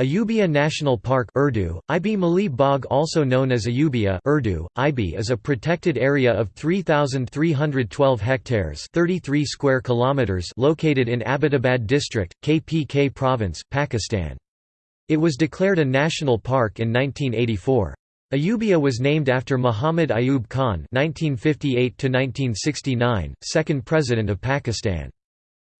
Ayubia National Park Urdu, Ibi Mali Bagh also known as Ayubia Urdu, Ibi is a protected area of 3,312 hectares 33 square kilometers located in Abbottabad district, KPK province, Pakistan. It was declared a national park in 1984. Ayubia was named after Muhammad Ayub Khan 1958 second President of Pakistan.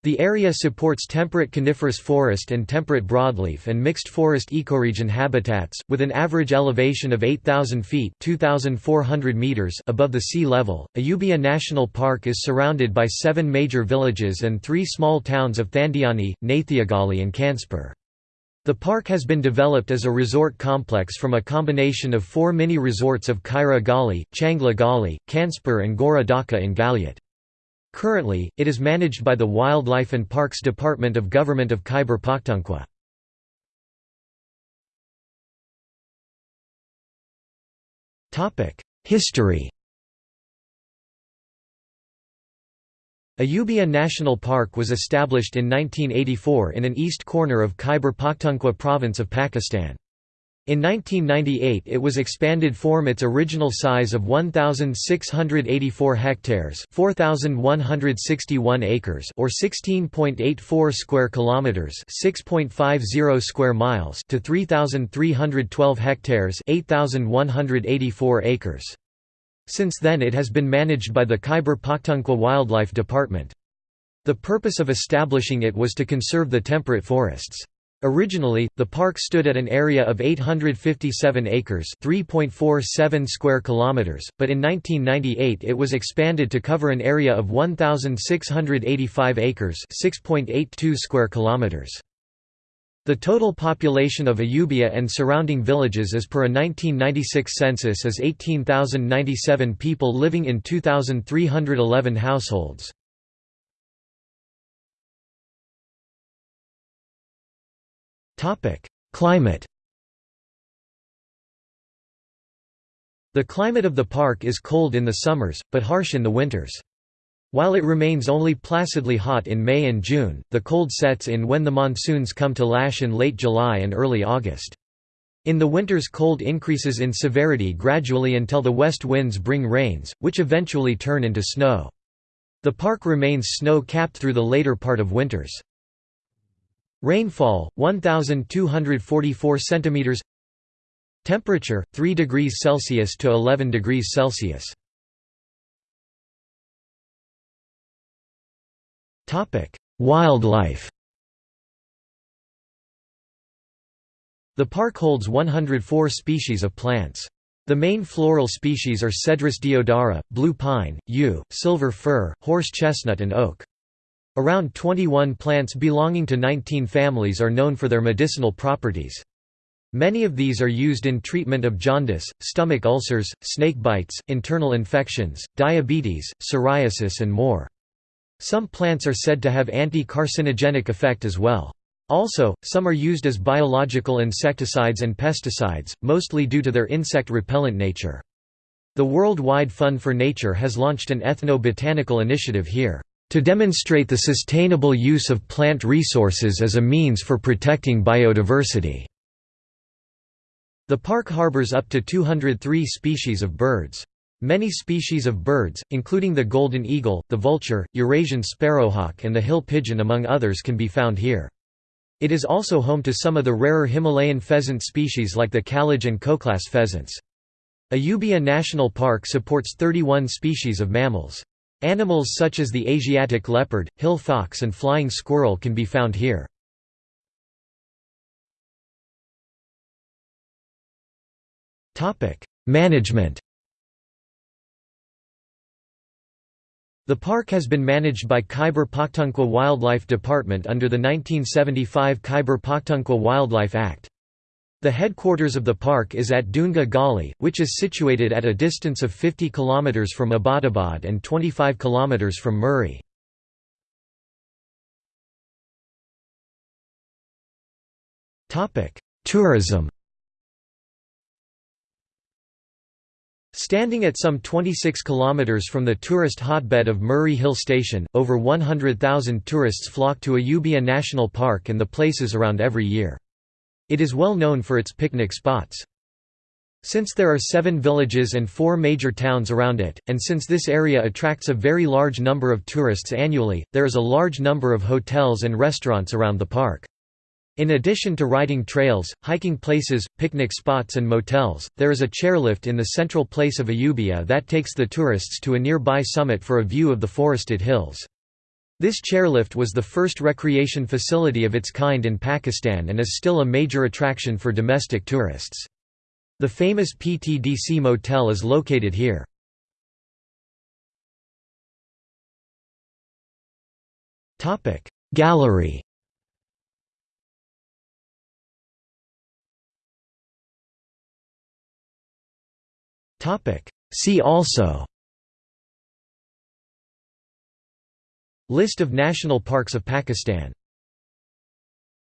The area supports temperate coniferous forest and temperate broadleaf and mixed forest ecoregion habitats, with an average elevation of 8,000 feet meters above the sea level. Ayubia National Park is surrounded by seven major villages and three small towns of Thandiani, Nathiagali and Khanspur. The park has been developed as a resort complex from a combination of four mini-resorts of Khaira Gali, Changla Gali, Khanspur and Gora Dhaka in Galyat. Currently, it is managed by the Wildlife and Parks Department of Government of Khyber Pakhtunkhwa. History Ayubia National Park was established in 1984 in an east corner of Khyber Pakhtunkhwa province of Pakistan. In 1998 it was expanded form its original size of 1684 hectares, 4161 acres or 16.84 square kilometers, 6.50 square miles to 3312 hectares, 8184 acres. Since then it has been managed by the Khyber Pakhtunkhwa Wildlife Department. The purpose of establishing it was to conserve the temperate forests. Originally, the park stood at an area of 857 acres (3.47 square kilometers), but in 1998 it was expanded to cover an area of 1685 acres (6.82 square kilometers). The total population of Ayubia and surrounding villages as per a 1996 census is 18,097 people living in 2,311 households. Climate The climate of the park is cold in the summers, but harsh in the winters. While it remains only placidly hot in May and June, the cold sets in when the monsoons come to lash in late July and early August. In the winters cold increases in severity gradually until the west winds bring rains, which eventually turn into snow. The park remains snow-capped through the later part of winters. Rainfall 1244 centimeters Temperature 3 degrees Celsius to 11 degrees Celsius Topic Wildlife The park holds 104 species of plants. The main floral species are Cedrus deodara, blue pine, yew, silver fir, horse chestnut and oak. Around 21 plants belonging to 19 families are known for their medicinal properties. Many of these are used in treatment of jaundice, stomach ulcers, snake bites, internal infections, diabetes, psoriasis and more. Some plants are said to have anti-carcinogenic effect as well. Also, some are used as biological insecticides and pesticides, mostly due to their insect repellent nature. The World Wide Fund for Nature has launched an ethno-botanical initiative here to demonstrate the sustainable use of plant resources as a means for protecting biodiversity. The park harbors up to 203 species of birds. Many species of birds, including the golden eagle, the vulture, Eurasian sparrowhawk and the hill pigeon among others can be found here. It is also home to some of the rarer Himalayan pheasant species like the kalij and koklas pheasants. Ayubia National Park supports 31 species of mammals. Animals such as the Asiatic leopard, hill fox and flying squirrel can be found here. Management The park has been managed by Khyber Pakhtunkhwa Wildlife Department under the 1975 Khyber Pakhtunkhwa Wildlife Act. The headquarters of the park is at Dunga Gali, which is situated at a distance of 50 km from Abbottabad and 25 km from Murree. Tourism Standing at some 26 km from the tourist hotbed of Murree Hill Station, over 100,000 tourists flock to Ayubia National Park and the places around every year. It is well known for its picnic spots. Since there are seven villages and four major towns around it, and since this area attracts a very large number of tourists annually, there is a large number of hotels and restaurants around the park. In addition to riding trails, hiking places, picnic spots and motels, there is a chairlift in the central place of Ayubia that takes the tourists to a nearby summit for a view of the forested hills. This chairlift was the first recreation facility of its kind in Pakistan and is still a major attraction for domestic tourists. The famous PTDC Motel is located here. Gallery See also List of national parks of Pakistan